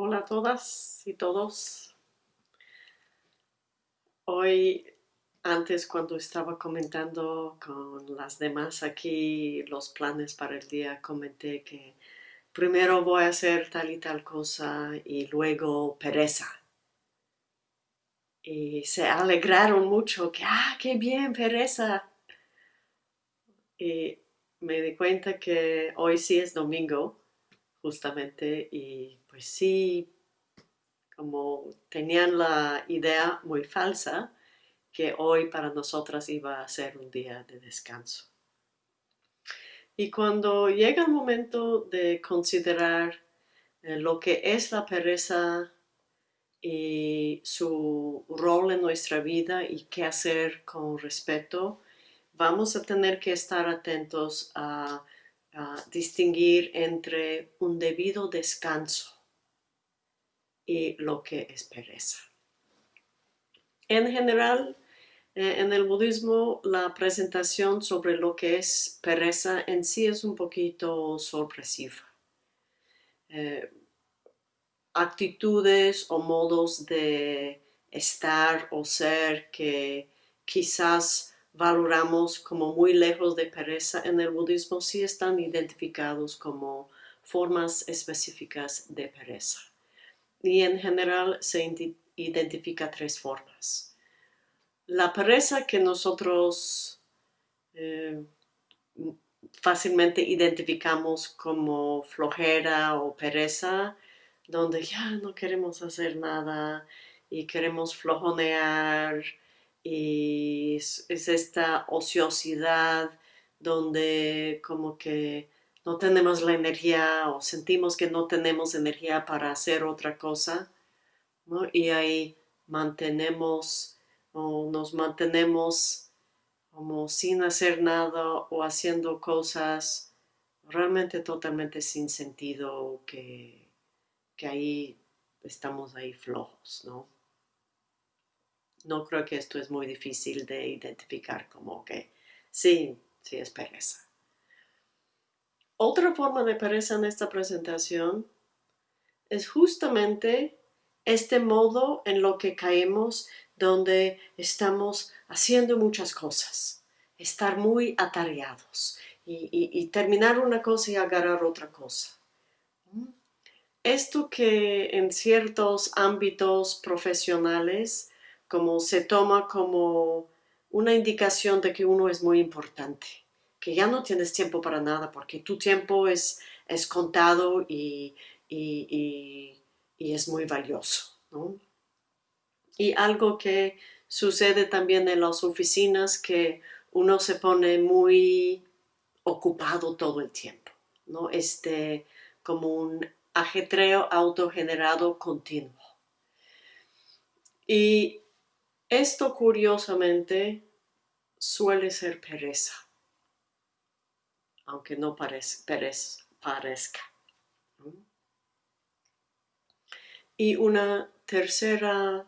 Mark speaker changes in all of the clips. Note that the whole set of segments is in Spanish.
Speaker 1: Hola a todas y todos. Hoy, antes cuando estaba comentando con las demás aquí los planes para el día, comenté que primero voy a hacer tal y tal cosa y luego pereza. Y se alegraron mucho que, ah, qué bien, pereza. Y me di cuenta que hoy sí es domingo, justamente, y pues sí, como tenían la idea muy falsa que hoy para nosotras iba a ser un día de descanso. Y cuando llega el momento de considerar eh, lo que es la pereza y su rol en nuestra vida y qué hacer con respeto, vamos a tener que estar atentos a, distinguir entre un debido descanso y lo que es pereza. En general, eh, en el budismo, la presentación sobre lo que es pereza en sí es un poquito sorpresiva. Eh, actitudes o modos de estar o ser que quizás valoramos como muy lejos de pereza en el budismo sí están identificados como formas específicas de pereza. Y en general se identifica tres formas. La pereza que nosotros eh, fácilmente identificamos como flojera o pereza, donde ya no queremos hacer nada y queremos flojonear, y es, esta ociosidad donde como que no tenemos la energía o sentimos que no tenemos energía para hacer otra cosa, Y ahí mantenemos o nos mantenemos como sin hacer nada o haciendo cosas realmente totalmente sin sentido que, que ahí estamos ahí flojos, ¿no? no creo que esto es muy difícil de identificar como que sí, sí es pereza. Otra forma de pereza en esta presentación es justamente este modo en lo que caemos donde estamos haciendo muchas cosas, estar muy atareados y, y terminar una cosa y agarrar otra cosa. Esto que en ciertos ámbitos profesionales como se toma como una indicación de que uno es muy importante, que ya no tienes tiempo para nada porque tu tiempo es, es contado y, es muy valioso. Y algo que sucede también en las oficinas que uno se pone muy ocupado todo el tiempo, ¿no? Este, como un ajetreo autogenerado continuo. Y esto curiosamente suele ser pereza, aunque no parezca. Y una tercera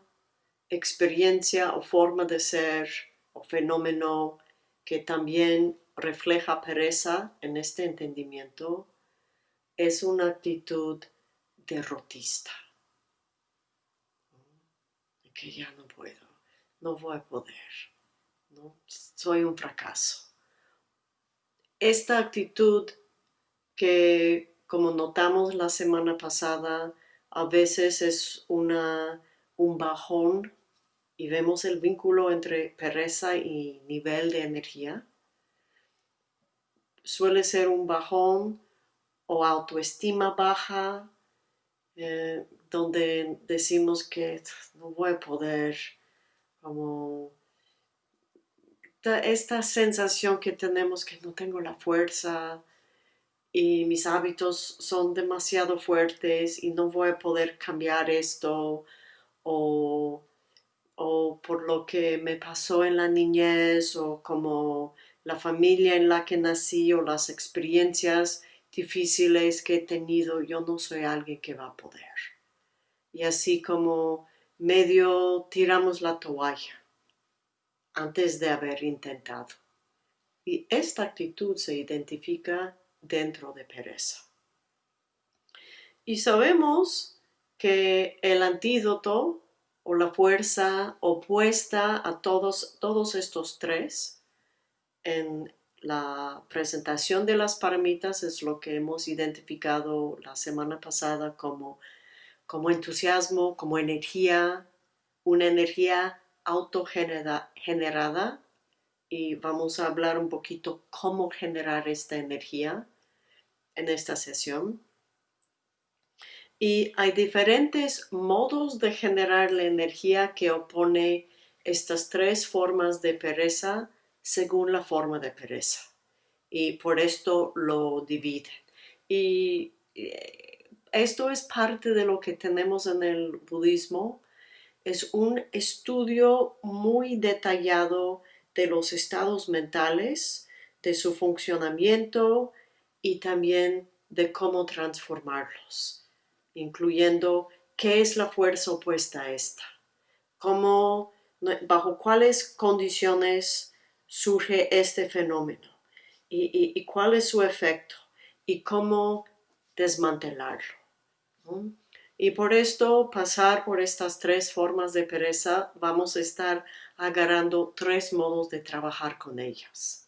Speaker 1: experiencia o forma de ser o fenómeno que también refleja pereza en este entendimiento es una actitud derrotista. Que ya no puedo no voy a poder, ¿no? soy un fracaso. Esta actitud que, como notamos la semana pasada, a veces es una, un bajón y vemos el vínculo entre pereza y nivel de energía. Suele ser un bajón o autoestima baja, eh, donde decimos que no voy a poder, como esta sensación que tenemos que no tengo la fuerza y mis hábitos son demasiado fuertes y no voy a poder cambiar esto o, o por lo que me pasó en la niñez o como la familia en la que nací o las experiencias difíciles que he tenido, yo no soy alguien que va a poder. Y así como medio tiramos la toalla antes de haber intentado. Y esta actitud se identifica dentro de pereza. Y sabemos que el antídoto o la fuerza opuesta a todos, todos estos tres en la presentación de las paramitas es lo que hemos identificado la semana pasada como, como entusiasmo, como energía, una energía autogenerada y vamos a hablar un poquito cómo generar esta energía en esta sesión. Y hay diferentes modos de generar la energía que opone estas tres formas de pereza según la forma de pereza. Y por esto lo dividen. Y eh, esto es parte de lo que tenemos en el budismo. Es un estudio muy detallado de los estados mentales, de su funcionamiento y también de cómo transformarlos, incluyendo qué es la fuerza opuesta a esta, cómo, bajo cuáles condiciones surge este fenómeno y, cuál es su efecto y cómo desmantelarlo. Y por esto, pasar por estas tres formas de pereza, vamos a estar agarrando tres modos de trabajar con ellas.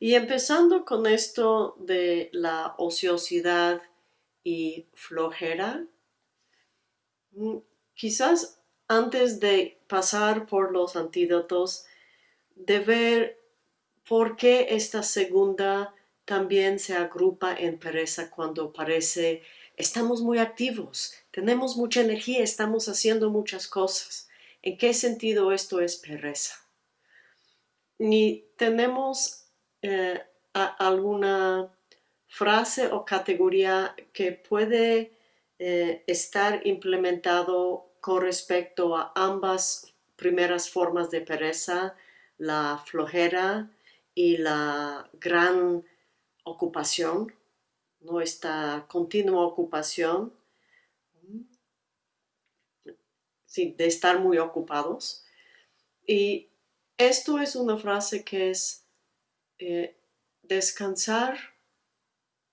Speaker 1: Y empezando con esto de la ociosidad y flojera, mm, quizás antes de pasar por los antídotos, de ver por qué esta segunda también se agrupa en pereza cuando parece estamos muy activos, tenemos mucha energía, estamos haciendo muchas cosas. ¿En qué sentido esto es pereza? Ni tenemos eh, alguna frase o categoría que puede eh, estar implementado con respecto a ambas primeras formas de pereza, la flojera y la gran ocupación, ¿no? esta continua ocupación de estar muy ocupados. Y esto es una frase que es eh, descansar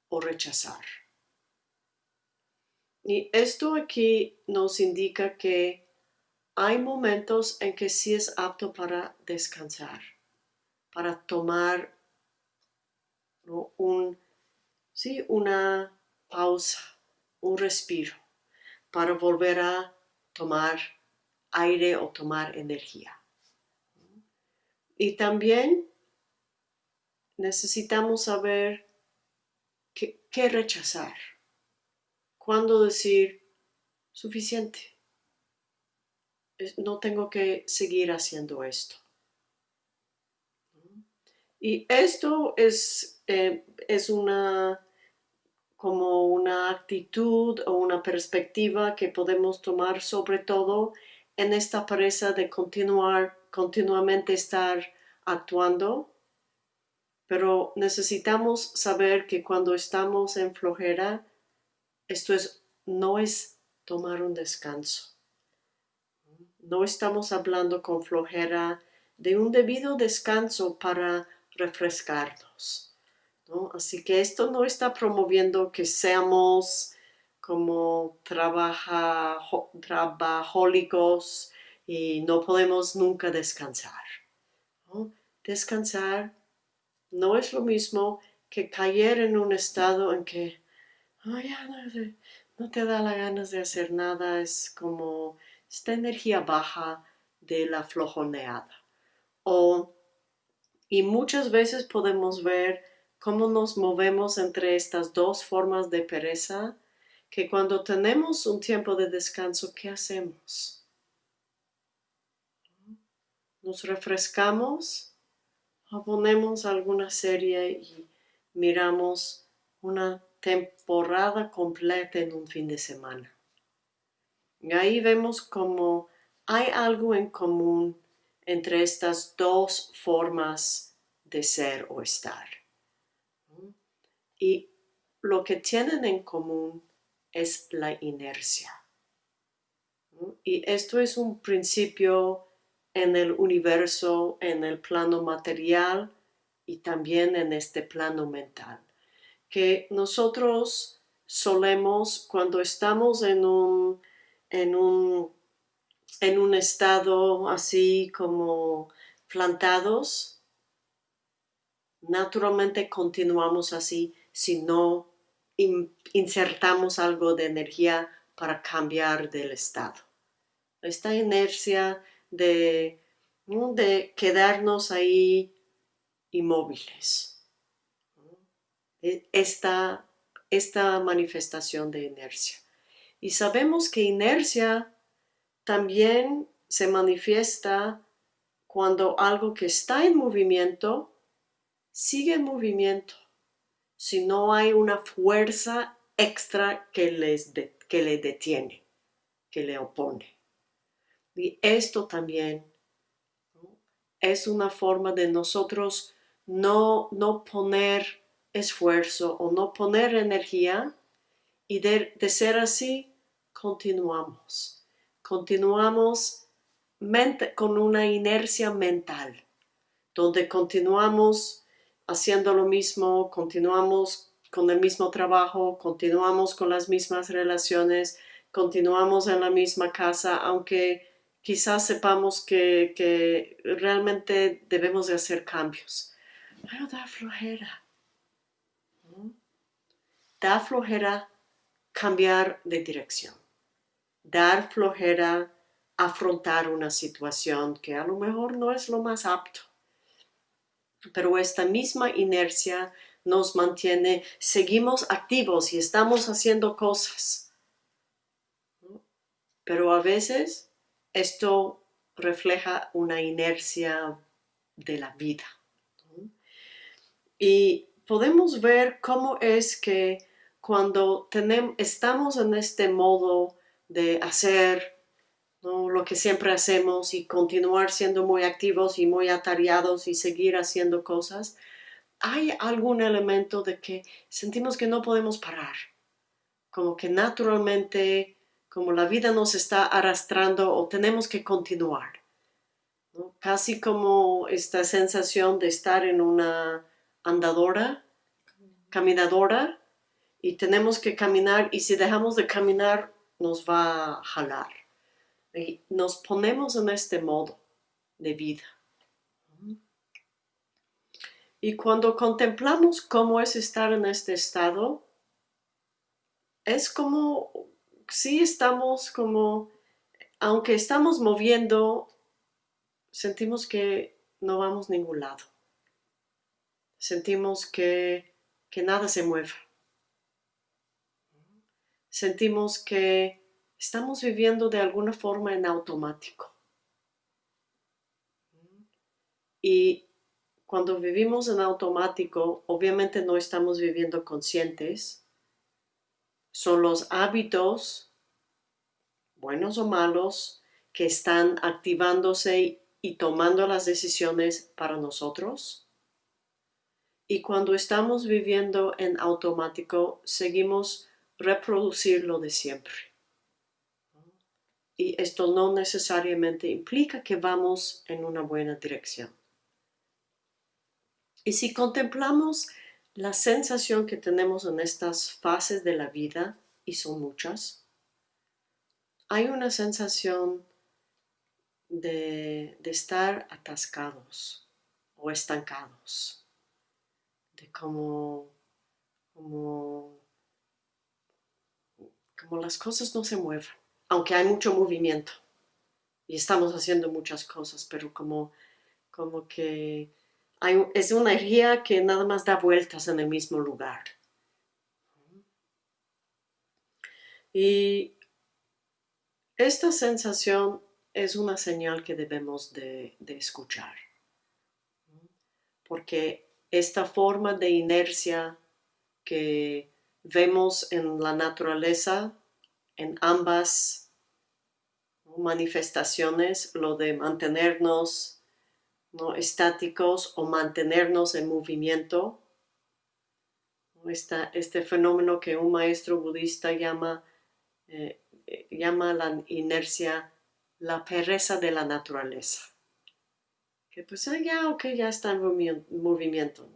Speaker 1: o rechazar. Y esto aquí nos indica que hay momentos en que sí es apto para descansar, para tomar un, sí, una pausa, un respiro, para volver a tomar aire o tomar energía. Y también necesitamos saber qué, rechazar, cuándo decir suficiente, no tengo que seguir haciendo esto. Y esto es, eh, es una como una actitud o una perspectiva que podemos tomar sobre todo en esta pereza de continuar, continuamente estar actuando, pero necesitamos saber que cuando estamos en flojera, esto es, no es tomar un descanso. No estamos hablando con flojera de un debido descanso para refrescarnos Así que esto no está promoviendo que seamos como trabajólicos y no podemos nunca descansar. Descansar no es lo mismo que caer en un estado en que no, no te da la ganas de hacer nada, es como esta energía baja de la flojoneada. O, y muchas veces podemos ver cómo nos movemos entre estas dos formas de pereza, que cuando tenemos un tiempo de descanso, ¿qué hacemos? Nos refrescamos o ponemos alguna serie y miramos una temporada completa en un fin de semana. Y ahí vemos cómo hay algo en común entre estas dos formas de ser o estar. Y lo que tienen en común es la inercia. Y esto es un principio en el universo, en el plano material y también en este plano mental, que nosotros solemos, cuando estamos en un, en un, en un estado así como plantados, naturalmente continuamos así si no insertamos algo de energía para cambiar del estado. Esta inercia de, de quedarnos ahí inmóviles. E, esta, esta manifestación de inercia. Y sabemos que inercia también se manifiesta cuando algo que está en movimiento sigue en movimiento si no hay una fuerza extra que, les que le detiene, que le opone. Y esto también es una forma de nosotros no, no poner esfuerzo o no poner energía y de, de ser así, continuamos. Continuamos con una inercia mental, donde continuamos haciendo lo mismo, continuamos con el mismo trabajo, continuamos con las mismas relaciones, continuamos en la misma casa, aunque quizás sepamos que, realmente debemos de hacer cambios. Pero da flojera. Da flojera cambiar de dirección. Dar flojera afrontar una situación que a lo mejor no es lo más apto pero esta misma inercia nos mantiene, seguimos activos y estamos haciendo cosas. Pero a veces esto refleja una inercia de la vida. Y podemos ver cómo es que cuando tenemos, estamos en este modo de hacer, lo que siempre hacemos y continuar siendo muy activos y muy atareados y seguir haciendo cosas, hay algún elemento de que sentimos que no podemos parar, como que naturalmente, como la vida nos está arrastrando o tenemos que continuar. Casi como esta sensación de estar en una andadora, caminadora, y tenemos que caminar y si dejamos de caminar nos va a jalar nos ponemos en este modo de vida. Y cuando contemplamos cómo es estar en este estado, es como si estamos como, aunque estamos moviendo, sentimos que no vamos a ningún lado. Sentimos que, que nada se mueve. Sentimos que estamos viviendo de alguna forma en automático. Y cuando vivimos en automático, obviamente no estamos viviendo conscientes. Son los hábitos, buenos o malos, que están activándose y tomando las decisiones para nosotros. Y cuando estamos viviendo en automático, seguimos reproducir lo de siempre y esto no necesariamente implica que vamos en una buena dirección. Y si contemplamos la sensación que tenemos en estas fases de la vida, y son muchas, hay una sensación de, estar atascados o estancados, de como, como, como las cosas no se mueven aunque hay mucho movimiento y estamos haciendo muchas cosas, pero como, como que es una energía que nada más da vueltas en el mismo lugar. Y esta sensación es una señal que debemos de, de escuchar, porque esta forma de inercia que vemos en la naturaleza, en ambas manifestaciones, lo de mantenernos ¿no? estáticos o mantenernos en movimiento. este fenómeno que un maestro budista llama, eh, llama la inercia la pereza de la naturaleza. Que pues ah, ya, ok, ya está en movimiento,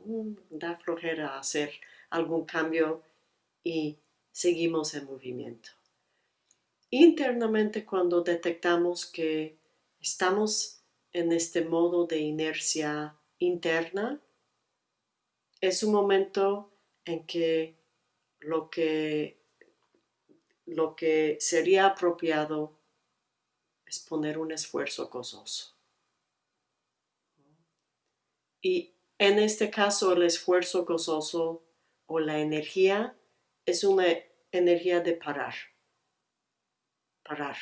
Speaker 1: da flojera hacer algún cambio y seguimos en movimiento. Internamente cuando detectamos que estamos en este modo de inercia interna, es un momento en que lo que, lo que sería apropiado es poner un esfuerzo gozoso. Y en este caso el esfuerzo gozoso o la energía es una energía de parar. Parar.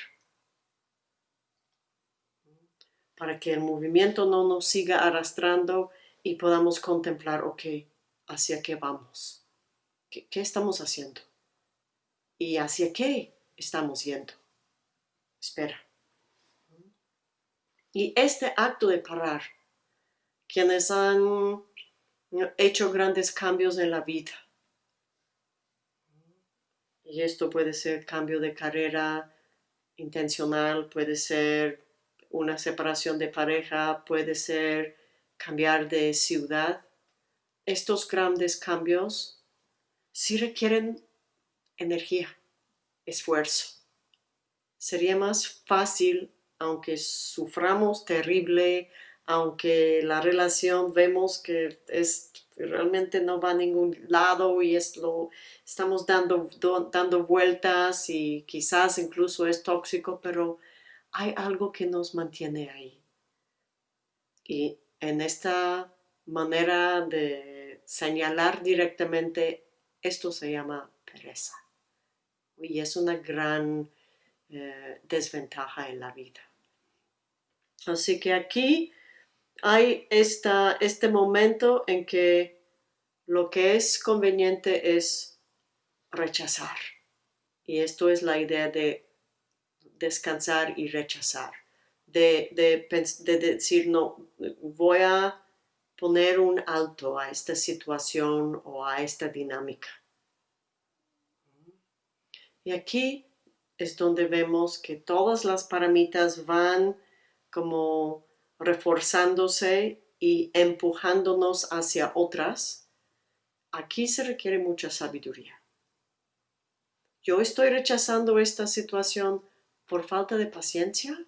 Speaker 1: Para que el movimiento no nos siga arrastrando y podamos contemplar, ok, hacia qué vamos. ¿Qué, estamos haciendo? ¿Y hacia qué estamos yendo? Espera. Y este acto de parar, quienes han hecho grandes cambios en la vida, y esto puede ser cambio de carrera intencional, puede ser una separación de pareja, puede ser cambiar de ciudad. Estos grandes cambios sí requieren energía, esfuerzo. Sería más fácil aunque suframos terrible, aunque la relación vemos que es realmente no va a ningún lado y es lo estamos dando, dando vueltas y quizás incluso es tóxico, pero hay algo que nos mantiene ahí. Y en esta manera de señalar directamente, esto se llama pereza. Y es una gran eh, desventaja en la vida. Así que aquí hay esta, este momento en que lo que es conveniente es rechazar. Y esto es la idea de descansar y rechazar. De, de, decir, no, voy a poner un alto a esta situación o a esta dinámica. Y aquí es donde vemos que todas las paramitas van como reforzándose y empujándonos hacia otras, aquí se requiere mucha sabiduría. Yo estoy rechazando esta situación por falta de paciencia,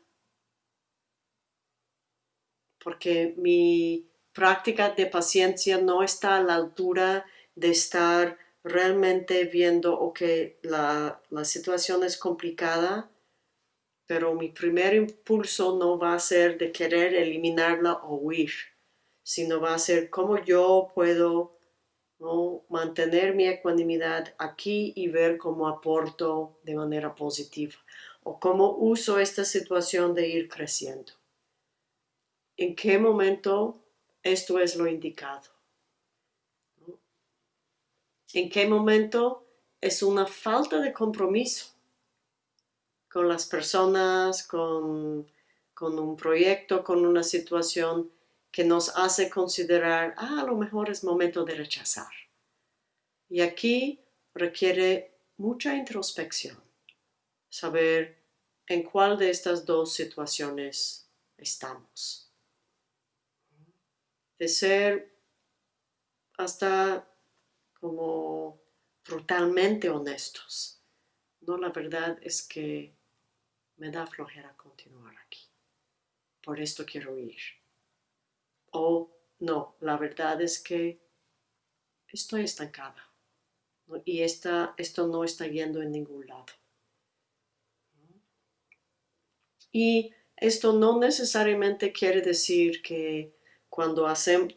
Speaker 1: porque mi práctica de paciencia no está a la altura de estar realmente viendo, que la, la situación es complicada, pero mi primer impulso no va a ser de querer eliminarla o huir, sino va a ser cómo yo puedo mantener mi ecuanimidad aquí y ver cómo aporto de manera positiva o cómo uso esta situación de ir creciendo. ¿En qué momento esto es lo indicado? ¿En qué momento es una falta de compromiso? Con las personas, con, un proyecto, con una situación que nos hace considerar, ah, a lo mejor es momento de rechazar. Y aquí requiere mucha introspección, saber en cuál de estas dos situaciones estamos. De ser hasta como brutalmente honestos. No, la verdad es que me da flojera continuar aquí. Por esto quiero ir. O no, la verdad es que estoy estancada y esta, esto no está yendo en ningún lado. Y esto no necesariamente quiere decir que cuando hacemos,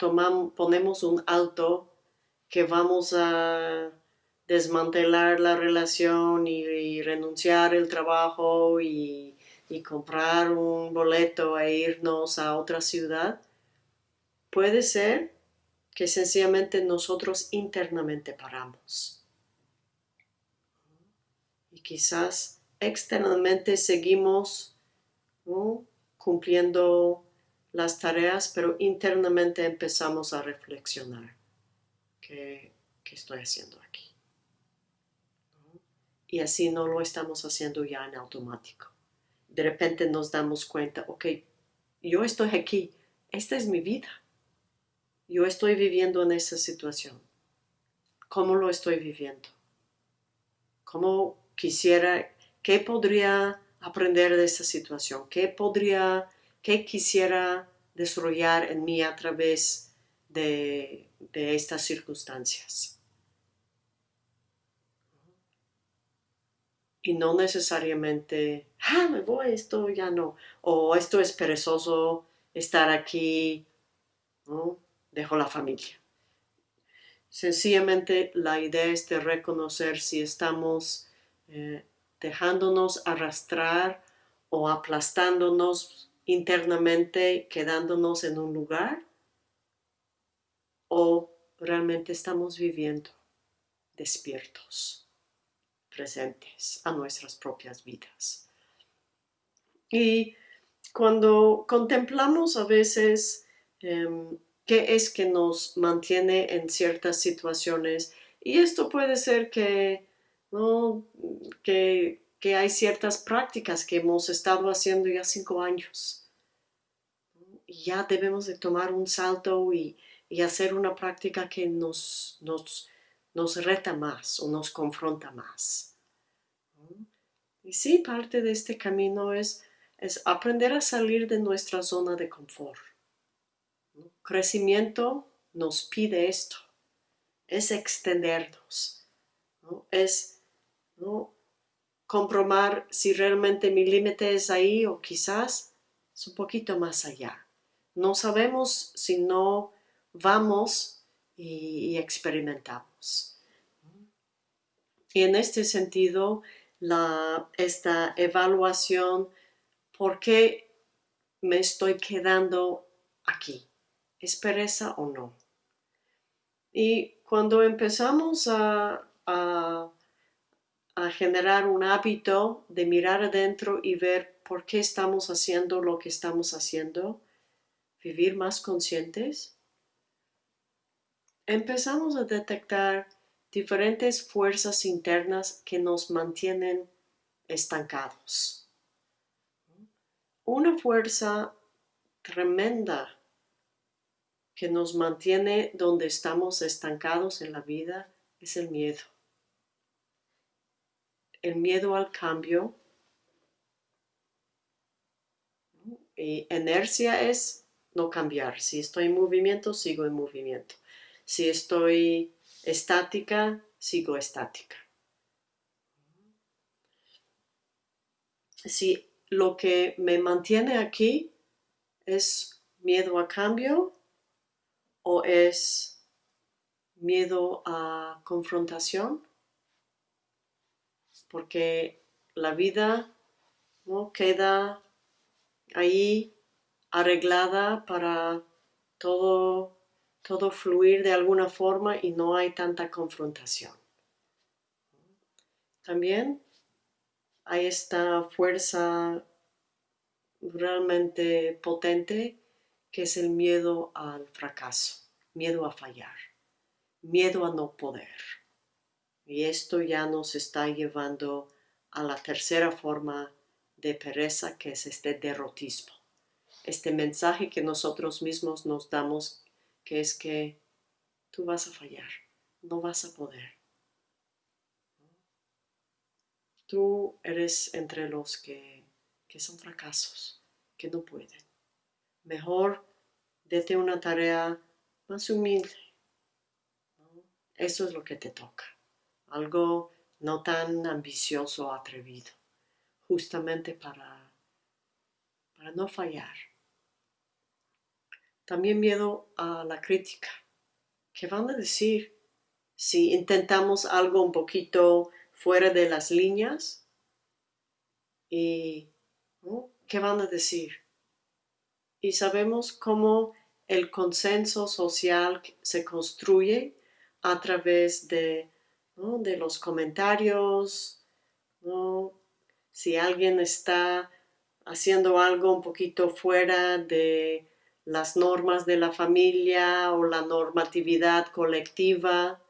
Speaker 1: ponemos un alto que vamos a desmantelar la relación y, renunciar el trabajo y, comprar un boleto e irnos a otra ciudad, puede ser que sencillamente nosotros internamente paramos. Y quizás externamente seguimos cumpliendo las tareas, pero internamente empezamos a reflexionar. ¿Qué, qué estoy haciendo aquí? Y así no lo estamos haciendo ya en automático. De repente nos damos cuenta, ok, yo estoy aquí, esta es mi vida. Yo estoy viviendo en esa situación. ¿Cómo lo estoy viviendo? cómo quisiera, qué podría aprender de esta situación, qué podría, qué quisiera desarrollar en mí a través de estas circunstancias. Y no necesariamente, ah, me voy, esto ya no, o esto es perezoso estar aquí, ¿no? dejo la familia. Sencillamente la idea es de reconocer si estamos eh, dejándonos arrastrar o aplastándonos internamente, quedándonos en un lugar, o realmente estamos viviendo despiertos, presentes a nuestras propias vidas. Y cuando contemplamos a veces em, qué es que nos mantiene en ciertas situaciones, y esto puede ser que, que, hay ciertas prácticas que hemos estado haciendo ya cinco años. Y ya debemos de tomar un salto y, hacer una práctica que nos, nos, nos reta más o nos confronta más. Y sí, parte de este camino es es aprender a salir de nuestra zona de confort. Crecimiento nos pide esto, es extendernos, es comprobar si realmente mi límite es ahí o quizás es un poquito más allá. No sabemos si no vamos y, experimentamos. Y en este sentido, esta evaluación ¿Por qué me estoy quedando aquí? ¿Es pereza o no? Y cuando empezamos a, a, generar un hábito de mirar adentro y ver por qué estamos haciendo lo que estamos haciendo, vivir más conscientes, empezamos a detectar diferentes fuerzas internas que nos mantienen estancados una fuerza tremenda que nos mantiene donde estamos estancados en la vida es el miedo. El miedo al cambio. Y inercia es no cambiar. Si estoy en movimiento, sigo en movimiento. Si estoy estática, sigo estática. Si lo que me mantiene aquí es miedo a cambio o es miedo a confrontación, porque la vida ¿no? queda ahí arreglada para todo, todo fluir de alguna forma y no hay tanta confrontación. También hay esta fuerza realmente potente que es el miedo al fracaso, miedo a fallar, miedo a no poder. Y esto ya nos está llevando a la tercera forma de pereza que es este derrotismo. Este mensaje que nosotros mismos nos damos que es que tú vas a fallar, no vas a poder. Tú eres entre los que, son fracasos, que no pueden. Mejor dete una tarea más humilde. Eso es lo que te toca. Algo no tan ambicioso o atrevido. Justamente para, para no fallar. También miedo a la crítica. ¿Qué van a decir si intentamos algo un poquito fuera de las líneas y qué van a decir. Y sabemos cómo el consenso social se construye a través de, de los comentarios, si alguien está haciendo algo un poquito fuera de las normas de la familia o la normatividad colectiva,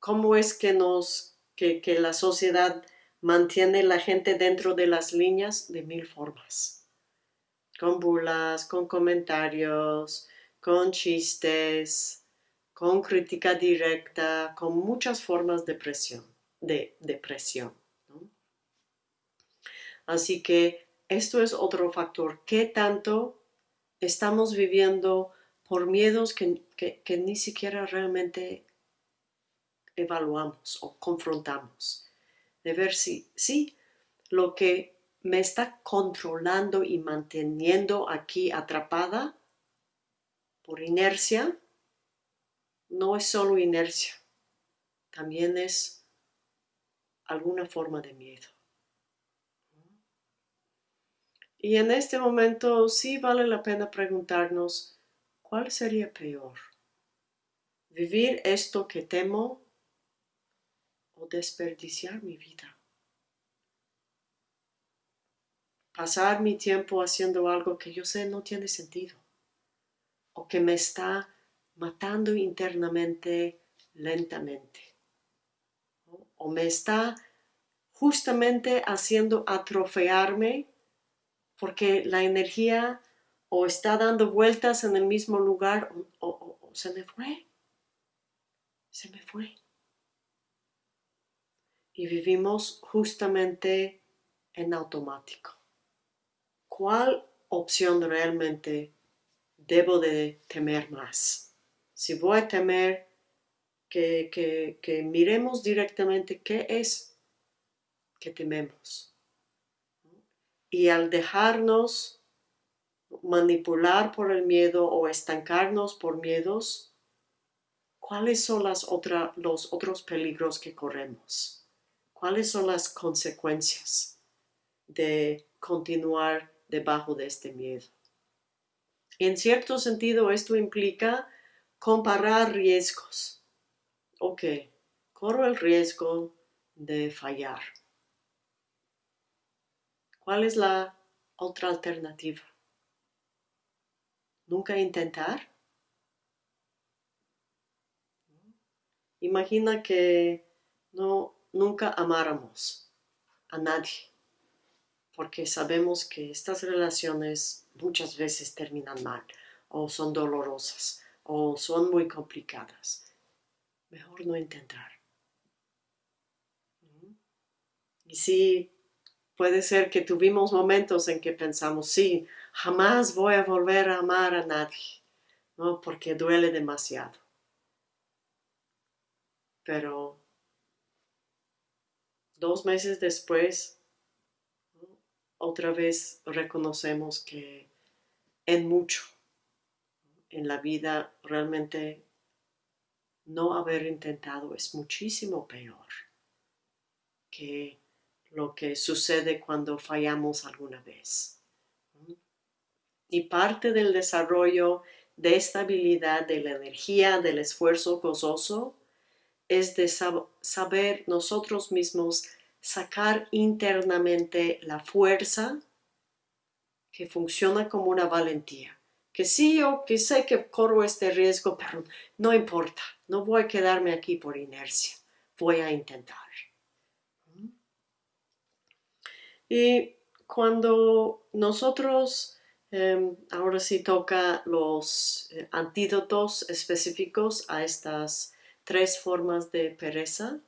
Speaker 1: cómo es que nos que, la sociedad mantiene la gente dentro de las líneas de mil formas. Con burlas, con comentarios, con chistes, con crítica directa, con muchas formas de presión. de depresión. Así que esto es otro factor. ¿Qué tanto estamos viviendo por miedos que, ni siquiera realmente evaluamos o confrontamos? De ver si, sí, lo que me está controlando y manteniendo aquí atrapada por inercia, no es solo inercia, también es alguna forma de miedo. Y en este momento sí vale la pena preguntarnos, ¿cuál sería peor? ¿Vivir esto que temo o desperdiciar mi vida? Pasar mi tiempo haciendo algo que yo sé no tiene sentido o que me está matando internamente lentamente o me está justamente haciendo atrofearme porque la energía o está dando vueltas en el mismo lugar o, se me fue. Se me fue. Y vivimos justamente en automático. ¿Cuál opción realmente debo de temer más? Si voy a temer que, que, miremos directamente qué es que tememos y al dejarnos manipular por el miedo o estancarnos por miedos, ¿cuáles son las los otros peligros que corremos? ¿Cuáles son las consecuencias de continuar debajo de este miedo? En cierto sentido, esto implica comparar riesgos. Ok, corro el riesgo de fallar ¿Cuál es la otra alternativa? ¿Nunca intentar? Imagina que no, nunca amáramos a nadie, porque sabemos que estas relaciones muchas veces terminan mal, o son dolorosas, o son muy complicadas. Mejor no intentar. Y si Puede ser que tuvimos momentos en que pensamos, sí, jamás voy a volver a amar a nadie, ¿no? Porque duele demasiado. Pero dos meses después, otra vez reconocemos que en mucho, en la vida realmente no haber intentado es muchísimo peor que lo que sucede cuando fallamos alguna vez. Y parte del desarrollo de estabilidad de la energía, del esfuerzo gozoso, es de saber nosotros mismos sacar internamente la fuerza que funciona como una valentía. Que sí, yo que sé que corro este riesgo, pero no importa, no voy a quedarme aquí por inercia, voy a intentar. Y cuando nosotros, em, ahora sí toca los eh, antídotos específicos a estas tres formas de pereza,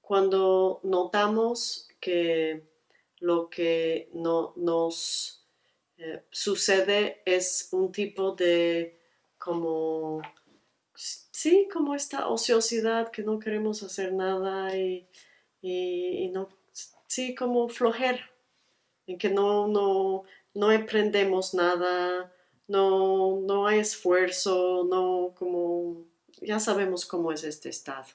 Speaker 1: cuando notamos que lo que no, nos eh, sucede es un tipo de como, sí, como esta ociosidad que no queremos hacer nada y, y no sí, como flojera, en que no, no, no emprendemos nada, no, no hay esfuerzo, no, como, ya sabemos cómo es este estado.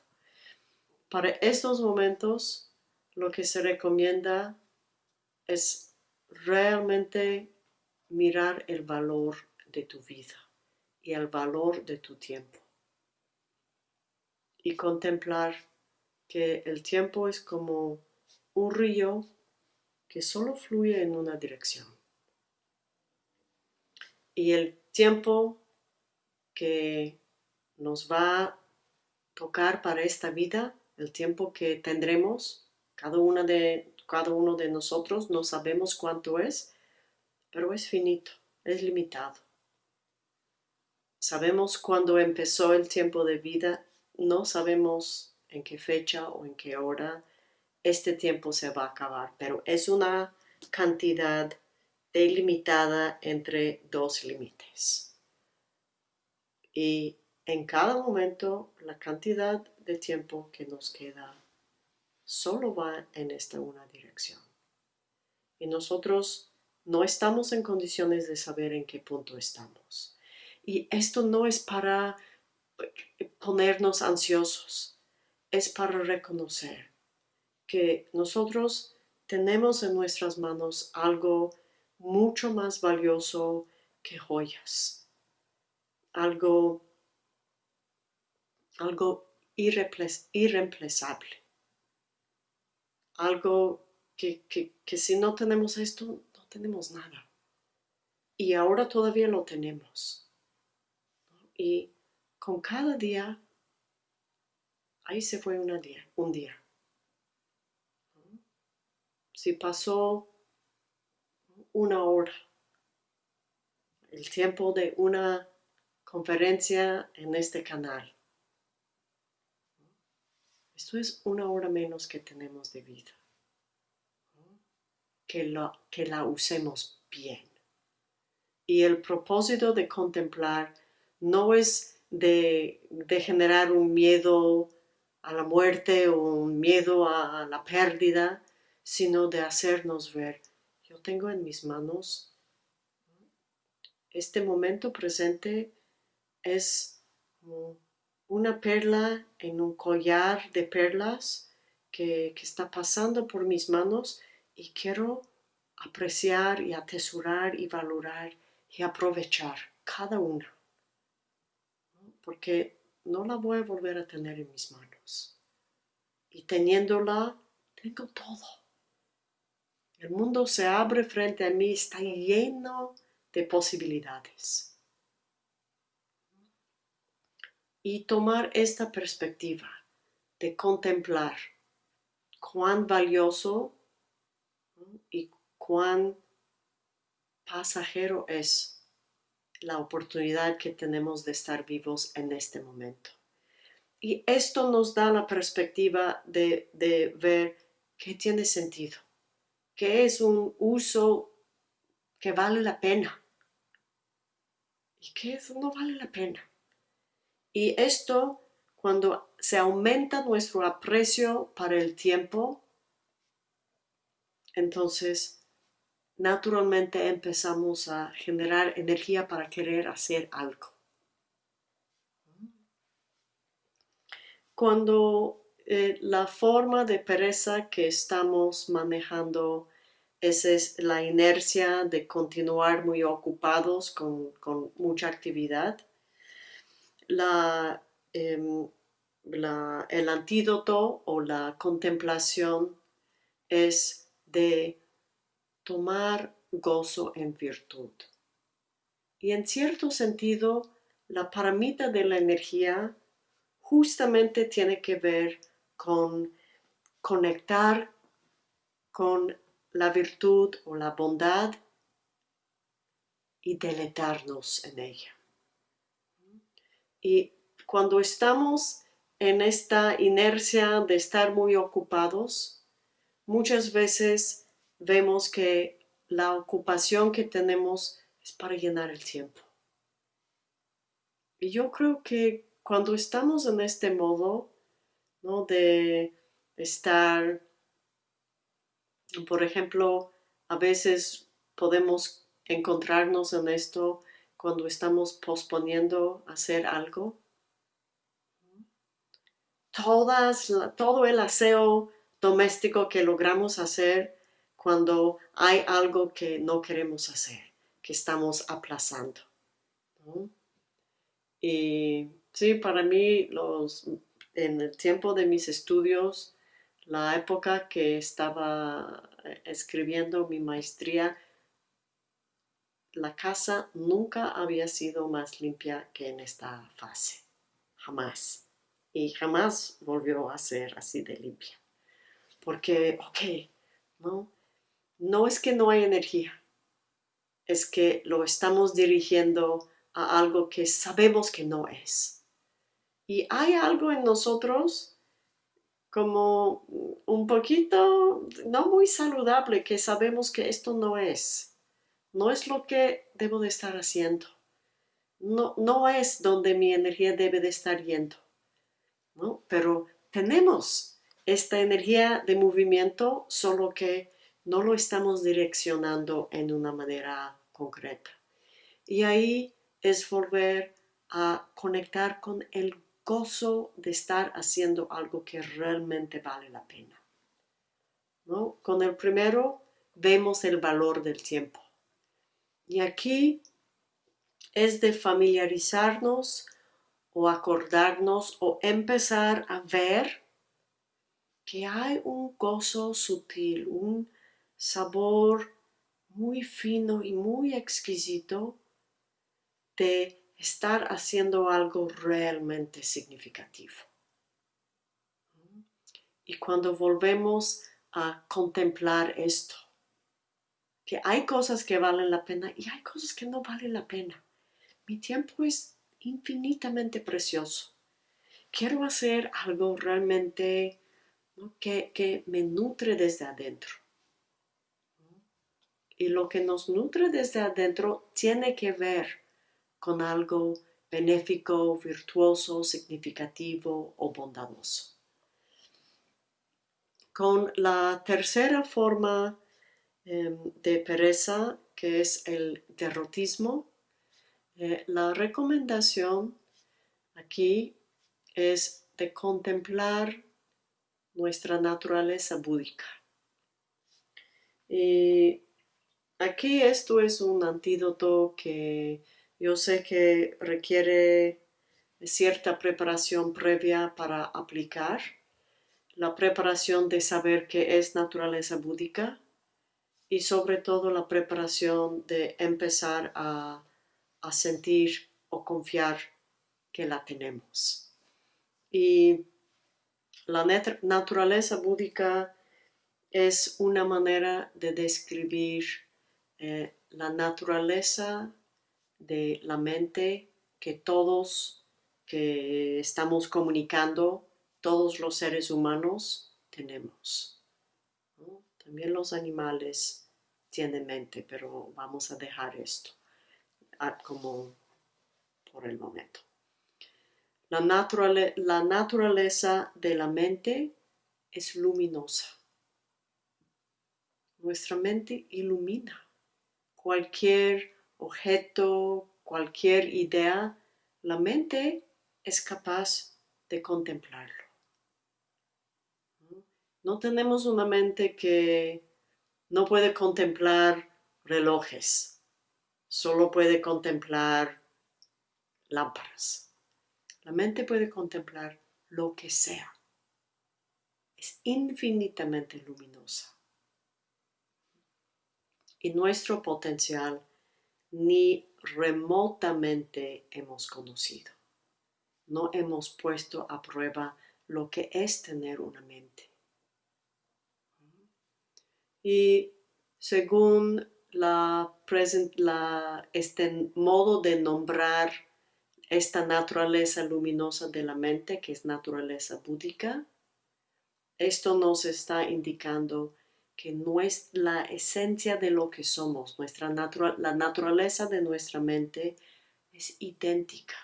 Speaker 1: Para estos momentos, lo que se recomienda es realmente mirar el valor de tu vida y el valor de tu tiempo. Y contemplar que el tiempo es como un río que solo fluye en una dirección. Y el tiempo que nos va a tocar para esta vida, el tiempo que tendremos, cada, una de, cada uno de nosotros, no sabemos cuánto es, pero es finito, es limitado. Sabemos cuándo empezó el tiempo de vida, no sabemos en qué fecha o en qué hora este tiempo se va a acabar, pero es una cantidad delimitada entre dos límites. Y en cada momento la cantidad de tiempo que nos queda solo va en esta una dirección. Y nosotros no estamos en condiciones de saber en qué punto estamos. Y esto no es para ponernos ansiosos, es para reconocer que nosotros tenemos en nuestras manos algo mucho más valioso que joyas, algo, algo irreemplazable, algo que, que si no tenemos esto, no tenemos nada. Y ahora todavía lo tenemos. Y con cada día, ahí se fue día. Un día. Si pasó una hora, el tiempo de una conferencia en este canal. Esto es una hora menos que tenemos de vida. Que la, que la usemos bien. Y el propósito de contemplar no es de, generar un miedo a la muerte o un miedo a la pérdida, sino de hacernos ver, yo tengo en mis manos este momento presente es una perla en un collar de perlas que, que, está pasando por mis manos y quiero apreciar y atesorar y valorar y aprovechar cada una porque no la voy a volver a tener en mis manos. Y teniéndola, tengo todo. El mundo se abre frente a mí, está lleno de posibilidades. Y tomar esta perspectiva de contemplar cuán valioso y cuán pasajero es la oportunidad que tenemos de estar vivos en este momento. Y esto nos da la perspectiva de, ver qué tiene sentido, qué es un uso que vale la pena y qué no vale la pena. Y esto, cuando se aumenta nuestro aprecio para el tiempo, entonces naturalmente empezamos a generar energía para querer hacer algo. Cuando eh, la forma de pereza que estamos manejando es, la inercia de continuar muy ocupados con, mucha actividad, em, el antídoto o la contemplación es de tomar gozo en virtud. Y en cierto sentido, la paramita de la energía justamente tiene que ver con conectar con la virtud o la bondad y deletarnos en ella. Y cuando estamos en esta inercia de estar muy ocupados, muchas veces vemos que la ocupación que tenemos es para llenar el tiempo. Y yo creo que cuando estamos en este modo, ¿no? De estar, por ejemplo, a veces podemos encontrarnos en esto cuando estamos posponiendo hacer algo. Todas, todo el aseo doméstico que logramos hacer cuando hay algo que no queremos hacer, que estamos aplazando. Y sí, para mí, los, en el tiempo de mis estudios, la época que estaba eh, escribiendo mi maestría, la casa nunca había sido más limpia que en esta fase, jamás. Y jamás volvió a ser así de limpia. Porque, ok, ¿no? no es que no hay energía, es que lo estamos dirigiendo a algo que sabemos que no es. Y hay algo en nosotros como un poquito no muy saludable que sabemos que esto no es. No es lo que debo de estar haciendo. No, no es donde mi energía debe de estar yendo. ¿no? Pero tenemos esta energía de movimiento, solo que no lo estamos direccionando en una manera concreta. Y ahí es volver a conectar con el gozo de estar haciendo algo que realmente vale la pena. ¿No? Con el primero vemos el valor del tiempo. Y aquí es de familiarizarnos o acordarnos o empezar a ver que hay un gozo sutil, un sabor muy fino y muy exquisito de estar haciendo algo realmente significativo. Y cuando volvemos a contemplar esto, que hay cosas que valen la pena y hay cosas que no valen la pena. Mi tiempo es infinitamente precioso. Quiero hacer algo realmente que, que me nutre desde adentro. Y lo que nos nutre desde adentro tiene que ver con algo benéfico, virtuoso, significativo o bondadoso. Con la tercera forma em, de pereza, que es el derrotismo, eh, la recomendación aquí es de contemplar nuestra naturaleza búdica. Y aquí esto es un antídoto que yo sé que requiere cierta preparación previa para aplicar. La preparación de saber qué es naturaleza búdica y sobre todo la preparación de empezar a, a sentir o confiar que la tenemos. Y la naturaleza búdica es una manera de describir eh, la naturaleza de la mente que todos que estamos comunicando, todos los seres humanos tenemos. También los animales tienen mente, pero vamos a dejar esto como por el momento. La, la naturaleza de la mente es luminosa. Nuestra mente ilumina cualquier objeto, cualquier idea, la mente es capaz de contemplarlo. No tenemos una mente que no puede contemplar relojes, solo puede contemplar lámparas. La mente puede contemplar lo que sea. Es infinitamente luminosa. Y nuestro potencial ni remotamente hemos conocido. No hemos puesto a prueba lo que es tener una mente. Y según la, la, este modo de nombrar esta naturaleza luminosa de la mente, que es naturaleza búdica, esto nos está indicando que no es la esencia de lo que somos, nuestra la naturaleza de nuestra mente es idéntica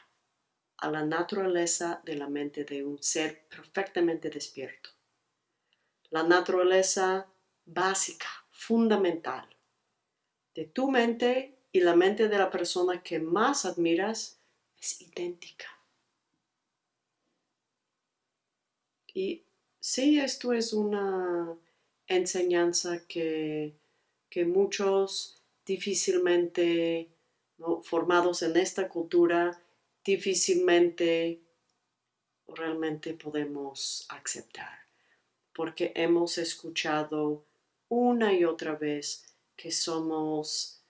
Speaker 1: a la naturaleza de la mente de un ser perfectamente despierto. La naturaleza básica, fundamental, de tu mente y la mente de la persona que más admiras es idéntica. Y sí, esto es una enseñanza que, muchos difícilmente formados en esta cultura difícilmente realmente podemos aceptar porque hemos escuchado una y otra vez que somos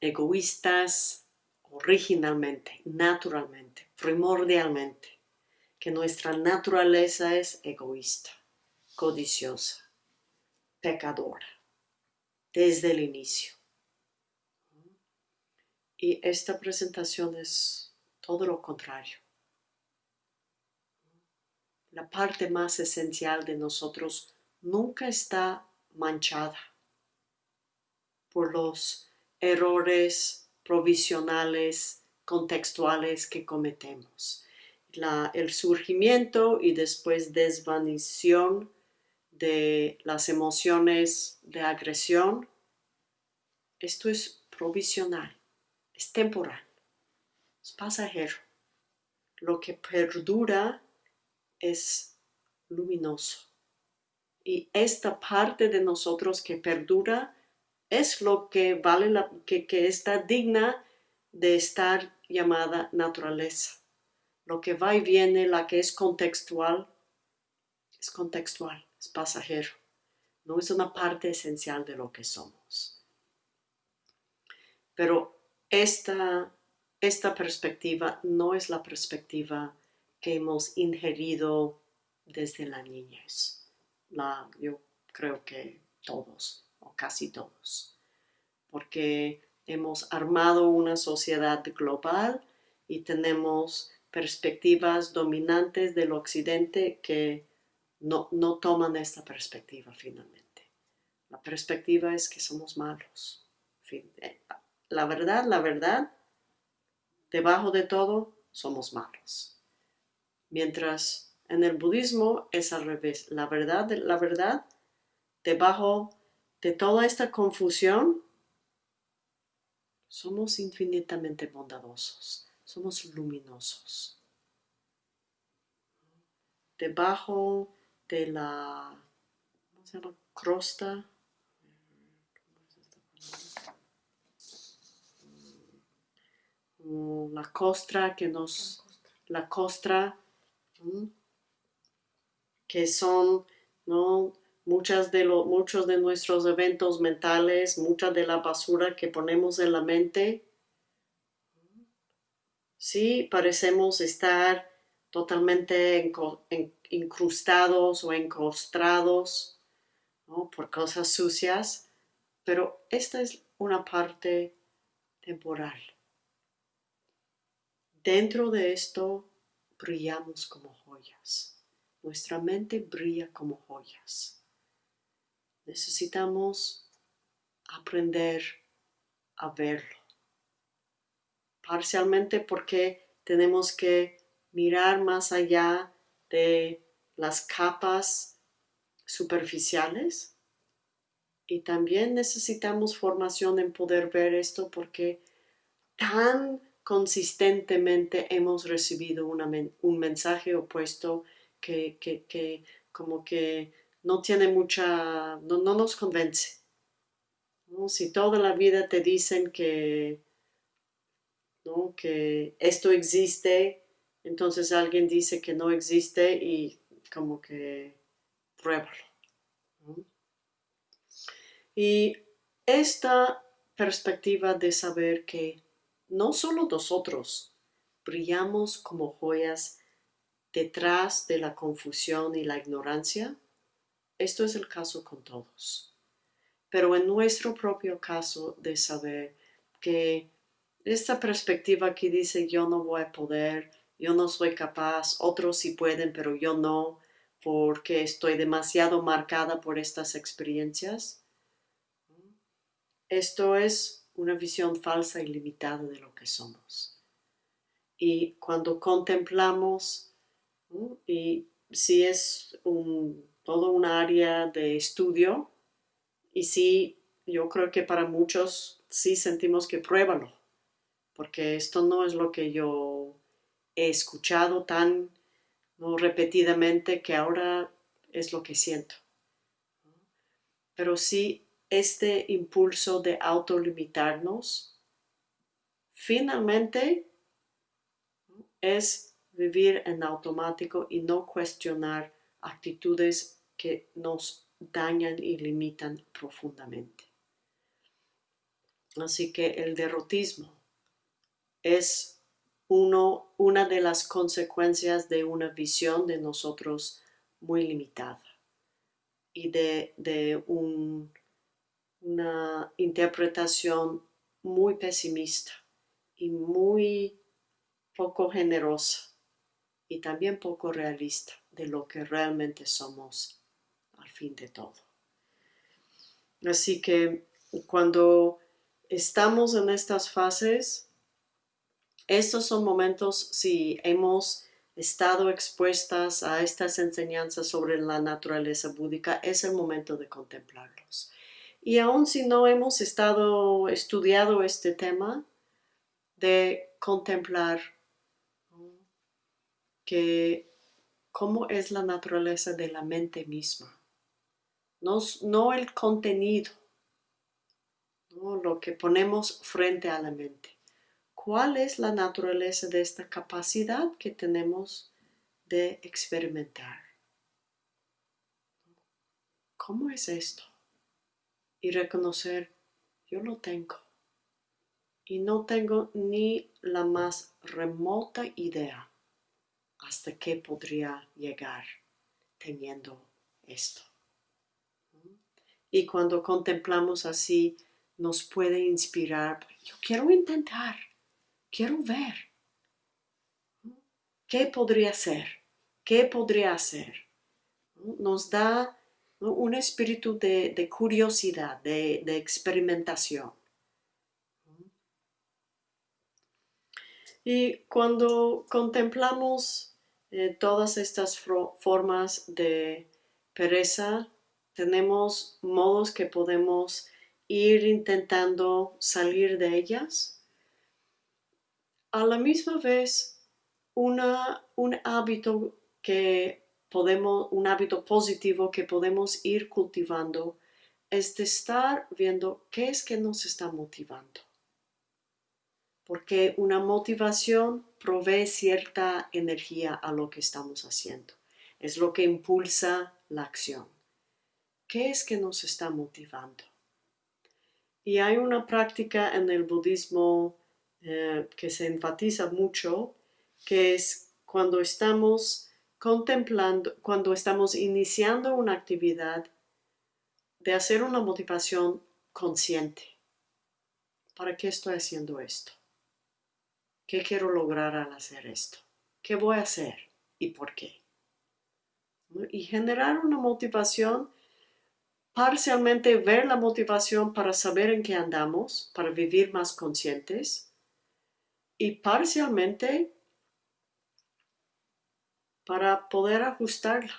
Speaker 1: egoístas originalmente, naturalmente, primordialmente, que nuestra naturaleza es egoísta codiciosa, pecadora, desde el inicio. Y esta presentación es todo lo contrario. la parte más esencial de nosotros nunca está manchada por los errores provisionales, contextuales que cometemos. el surgimiento y después desvanición de las emociones de agresión, esto es provisional, es temporal, es pasajero. Lo que perdura es luminoso. Y esta parte de nosotros que perdura es lo que vale la, que, que está digna de estar llamada naturaleza. Lo que va y viene, la que es contextual, es contextual, es pasajero. No es una parte esencial de lo que somos. Pero esta, esta perspectiva no es la perspectiva que hemos ingerido desde la niñez. La, yo creo que todos, o casi todos. Porque hemos armado una sociedad global y tenemos perspectivas dominantes del occidente que no, no toman esta perspectiva finalmente. La perspectiva es que somos malos. Eh, la verdad, la verdad, debajo de todo, somos malos. Mientras en el budismo es al revés. La verdad, la verdad, debajo de toda esta confusión, somos infinitamente bondadosos, somos luminosos. Debajo de la ¿cómo se llama? crosta, mm, la costra que nos, la costra, que son, ¿no? muchas de muchos de nuestros eventos mentales, mucha de la basura que ponemos en la mente, sí parecemos estar totalmente incrustados o encostrados por cosas sucias, pero esta es una parte temporal. Dentro de esto brillamos como joyas. Nuestra mente brilla como joyas necesitamos aprender a verlo. Parcialmente porque tenemos que mirar más allá de las capas superficiales y también necesitamos formación en poder ver esto porque tan consistentemente hemos recibido un mensaje opuesto que, que como que no tiene mucha, no, nos convence. Si toda la vida te dicen que, ¿no? que esto existe, entonces alguien dice que no existe y como que pruébalo. Y esta perspectiva de saber que no solo nosotros brillamos como joyas detrás de la confusión y la ignorancia, esto es el caso con todos. Pero en nuestro propio caso de saber que esta perspectiva que dice yo no voy a poder, yo no soy capaz, otros sí pueden, pero yo no, porque estoy demasiado marcada por estas experiencias. Esto es una visión falsa y limitada de lo que somos. Y cuando contemplamos, y si es todo un área de estudio y sí, yo creo que para muchos sí sentimos que pruébalo, porque esto no es lo que yo he escuchado tan repetidamente que ahora es lo que siento. Pero sí, este impulso de autolimitarnos finalmente es vivir en automático y no cuestionar actitudes que nos dañan y limitan profundamente. Así que el derrotismo es uno, una de las consecuencias de una visión de nosotros muy limitada y de, de una interpretación muy pesimista y muy poco generosa y también poco realista de lo que realmente somos al fin de todo. Así que cuando estamos en estas fases, estos son momentos si hemos estado expuestas a estas enseñanzas sobre la naturaleza búdica, es el momento de contemplarlos. Y aun si no hemos estado estudiado este tema, de contemplar que cómo es la naturaleza de la mente misma. No, no el contenido, lo que ponemos frente a la mente. ¿Cuál es la naturaleza de esta capacidad que tenemos de experimentar? ¿Cómo es esto? Y reconocer, yo lo tengo. Y no tengo ni la más remota idea hasta qué podría llegar teniendo esto. Y cuando contemplamos así, nos puede inspirar, yo quiero intentar, quiero ver. ¿Qué podría ser? ¿Qué podría hacer? Nos da un espíritu de, curiosidad, de, experimentación. Y cuando contemplamos eh, todas estas formas de pereza, tenemos modos que podemos ir intentando salir de ellas. A la misma vez, un hábito que podemos, un hábito positivo que podemos ir cultivando es de estar viendo qué es que nos está motivando porque una motivación provee cierta energía a lo que estamos haciendo. Es lo que impulsa la acción. ¿Qué es que nos está motivando? Y hay una práctica en el budismo eh, que se enfatiza mucho, que es cuando estamos contemplando, cuando estamos iniciando una actividad, de hacer una motivación consciente. ¿Para qué estoy haciendo esto? ¿Qué quiero lograr al hacer esto? ¿Qué voy a hacer y por qué? Y generar una motivación, parcialmente ver la motivación para saber en qué andamos, para vivir más conscientes, y parcialmente para poder ajustarla.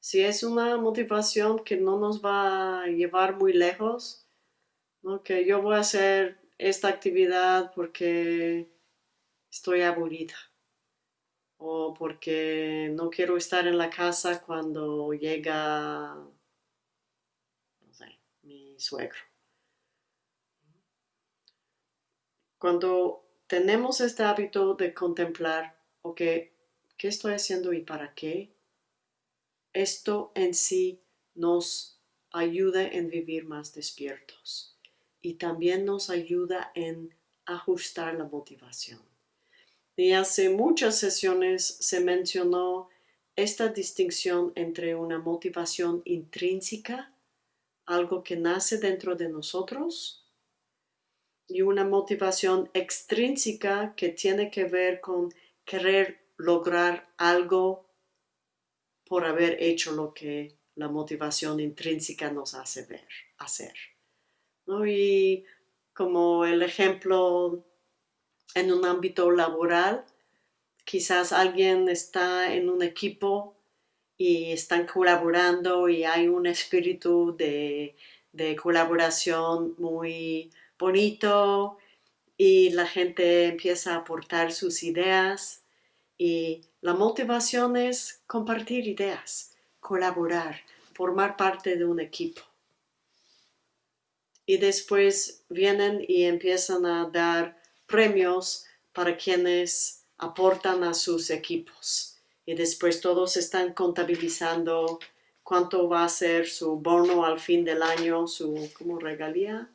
Speaker 1: Si es una motivación que no nos va a llevar muy lejos, que yo voy a hacer esta actividad porque estoy aburrida o porque no quiero estar en la casa cuando llega, no mi suegro. Cuando tenemos este hábito de contemplar, ok, ¿qué estoy haciendo y para qué? Esto en sí nos ayuda en vivir más despiertos y también nos ayuda en ajustar la motivación. Y hace muchas sesiones se mencionó esta distinción entre una motivación intrínseca, algo que nace dentro de nosotros, y una motivación extrínseca que tiene que ver con querer lograr algo por haber hecho lo que la motivación intrínseca nos hace ver, hacer. Y como el ejemplo en un ámbito laboral, quizás alguien está en un equipo y están colaborando y hay un espíritu de, de colaboración muy bonito y la gente empieza a aportar sus ideas y la motivación es compartir ideas, colaborar, formar parte de un equipo. Y después vienen y empiezan a dar premios para quienes aportan a sus equipos. Y después todos están contabilizando cuánto va a ser su bono al fin del año, su como regalía,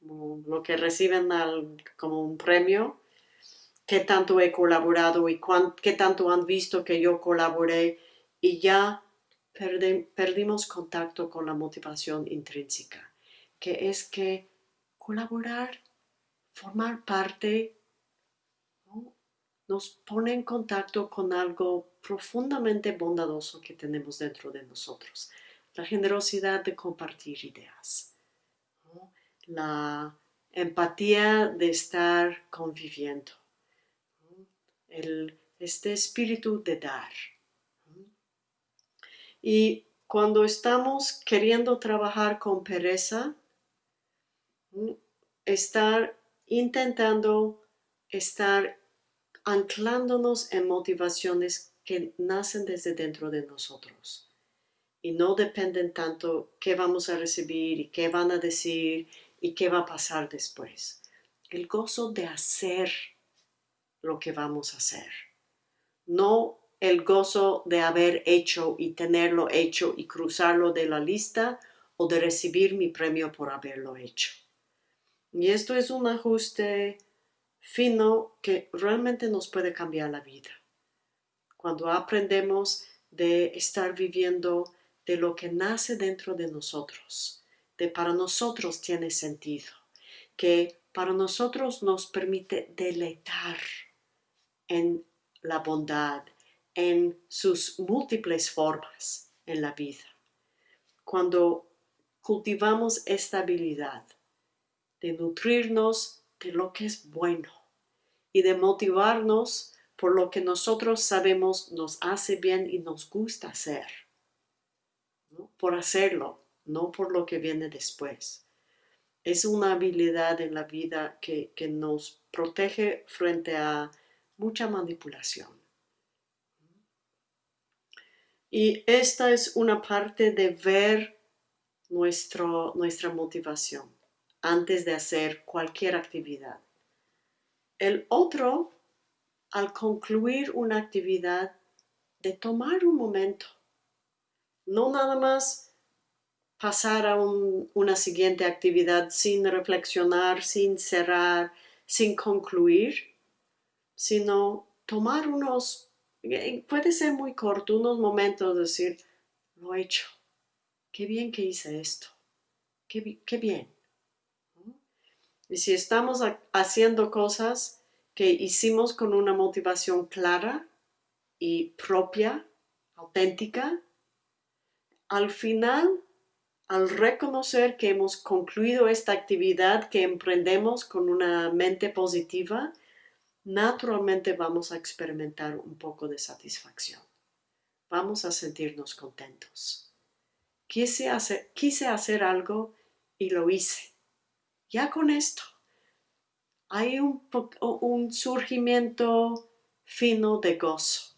Speaker 1: lo que reciben como un premio, qué tanto he colaborado y qué tanto han visto que yo colaboré y ya perdimos contacto con la motivación intrínseca que es que colaborar, formar parte, nos pone en contacto con algo profundamente bondadoso que tenemos dentro de nosotros. La generosidad de compartir ideas. La empatía de estar conviviendo. este espíritu de dar. Y cuando estamos queriendo trabajar con pereza, estar intentando estar anclándonos en motivaciones que nacen desde dentro de nosotros y no dependen tanto qué vamos a recibir y qué van a decir y qué va a pasar después. El gozo de hacer lo que vamos a hacer, no el gozo de haber hecho y tenerlo hecho y cruzarlo de la lista o de recibir mi premio por haberlo hecho. Y esto es un ajuste fino que realmente nos puede cambiar la vida. Cuando aprendemos de estar viviendo de lo que nace dentro de nosotros, de para nosotros tiene sentido, que para nosotros nos permite deleitar en la bondad, en sus múltiples formas en la vida. Cuando cultivamos esta habilidad de nutrirnos de lo que es bueno y de motivarnos por lo que nosotros sabemos nos hace bien y nos gusta hacer, por hacerlo, no por lo que viene después. Es una habilidad en la vida que, que nos protege frente a mucha manipulación. Y esta es una parte de ver nuestro, nuestra motivación antes de hacer cualquier actividad. El otro, al concluir una actividad, de tomar un momento, no nada más pasar a una siguiente actividad sin reflexionar, sin cerrar, sin concluir, sino tomar unos, eh, puede ser muy corto, unos momentos, decir, lo he hecho, qué bien que hice esto, qué bien. Y si estamos haciendo cosas que hicimos con una motivación clara y propia, auténtica, al final, al reconocer que hemos concluido esta actividad que emprendemos con una mente positiva, naturalmente vamos a experimentar un poco de satisfacción. Vamos a sentirnos contentos. Quise hacer, quise hacer algo y lo hice ya con esto hay un, un surgimiento fino de gozo.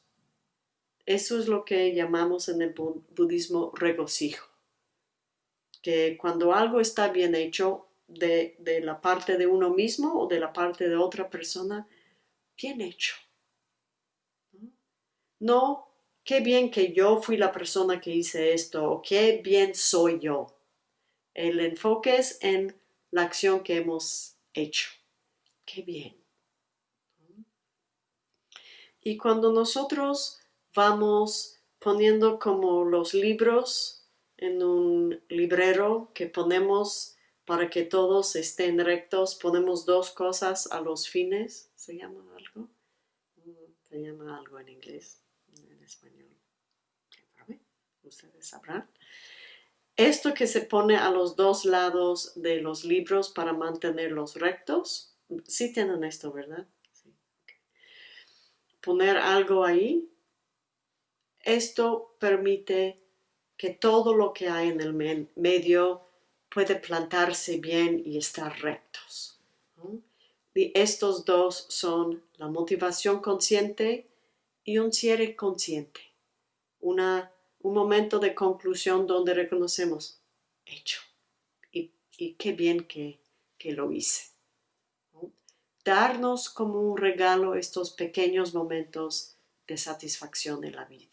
Speaker 1: Eso es lo que llamamos en el budismo regocijo. Que cuando algo está bien hecho de, de la parte de uno mismo o de la parte de otra persona, bien hecho. No, qué bien que yo fui la persona que hice esto o qué bien soy yo. El enfoque es en la acción que hemos hecho. Qué bien. Y cuando nosotros vamos poniendo como los libros en un librero que ponemos para que todos estén rectos, ponemos dos cosas a los fines, ¿se llama algo? Se llama algo en inglés, en español. Ustedes sabrán. Esto que se pone a los dos lados de los libros para mantenerlos rectos, sí tienen esto, ¿verdad? Poner algo ahí, esto permite que todo lo que hay en el medio puede plantarse bien y estar rectos. Y estos dos son la motivación consciente y un cierre consciente, una un momento de conclusión donde reconocemos, hecho, y, qué bien que, lo hice. Darnos como un regalo estos pequeños momentos de satisfacción en la vida.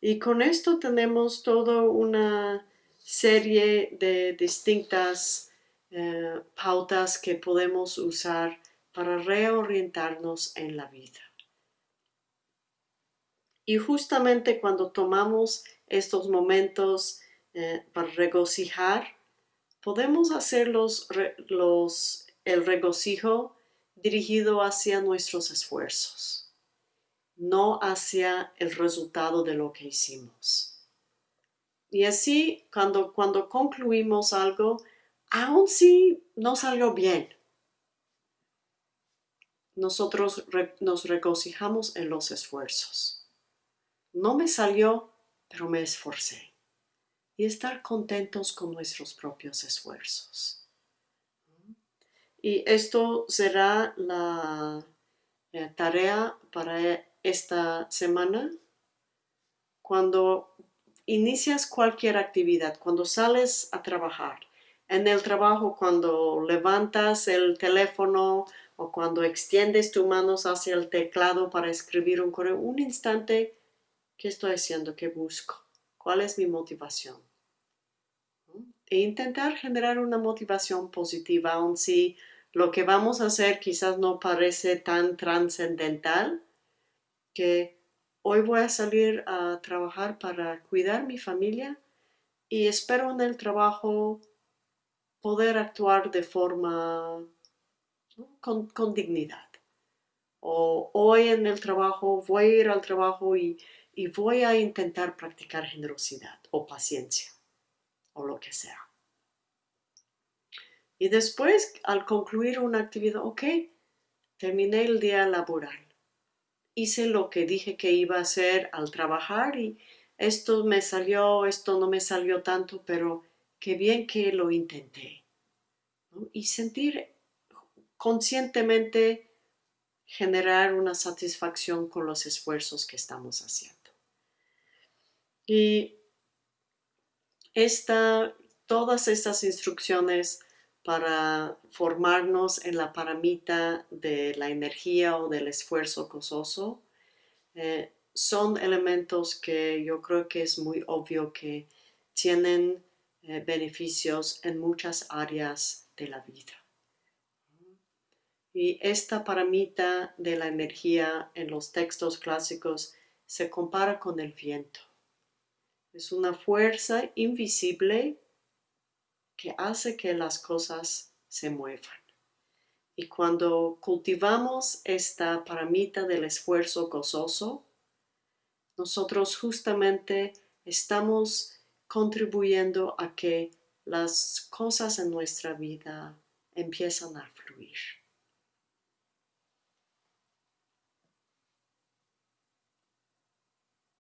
Speaker 1: Y con esto tenemos toda una serie de distintas eh, pautas que podemos usar para reorientarnos en la vida. Y justamente cuando tomamos estos momentos eh, para regocijar, podemos hacer los, el regocijo dirigido hacia nuestros esfuerzos, no hacia el resultado de lo que hicimos. Y así, cuando, cuando concluimos algo, aun si no salió bien, nosotros nos regocijamos en los esfuerzos. No me salió, pero me esforcé. Y estar contentos con nuestros propios esfuerzos. Y esto será la tarea para esta semana. Cuando inicias cualquier actividad, cuando sales a trabajar, en el trabajo, cuando levantas el teléfono o cuando extiendes tus manos hacia el teclado para escribir un correo, un instante, ¿qué estoy haciendo? ¿Qué busco? ¿Cuál es mi motivación? E intentar generar una motivación positiva, aun si lo que vamos a hacer quizás no parece tan trascendental, que hoy voy a salir a trabajar para cuidar mi familia y espero en el trabajo poder actuar de forma con, dignidad. O hoy en el trabajo voy a ir al trabajo y, y voy a intentar practicar generosidad o paciencia o lo que sea. Y después, al concluir una actividad, ok, terminé el día laboral. Hice lo que dije que iba a hacer al trabajar y esto me salió, esto no me salió tanto, pero qué bien que lo intenté. Y sentir conscientemente generar una satisfacción con los esfuerzos que estamos haciendo. Y esta, todas estas instrucciones para formarnos en la paramita de la energía o del esfuerzo gozoso eh, son elementos que yo creo que es muy obvio que tienen eh, beneficios en muchas áreas de la vida. Y esta paramita de la energía en los textos clásicos se compara con el viento. Es una fuerza invisible que hace que las cosas se muevan. Y cuando cultivamos esta paramita del esfuerzo gozoso, nosotros justamente estamos contribuyendo a que las cosas en nuestra vida empiezan a fluir.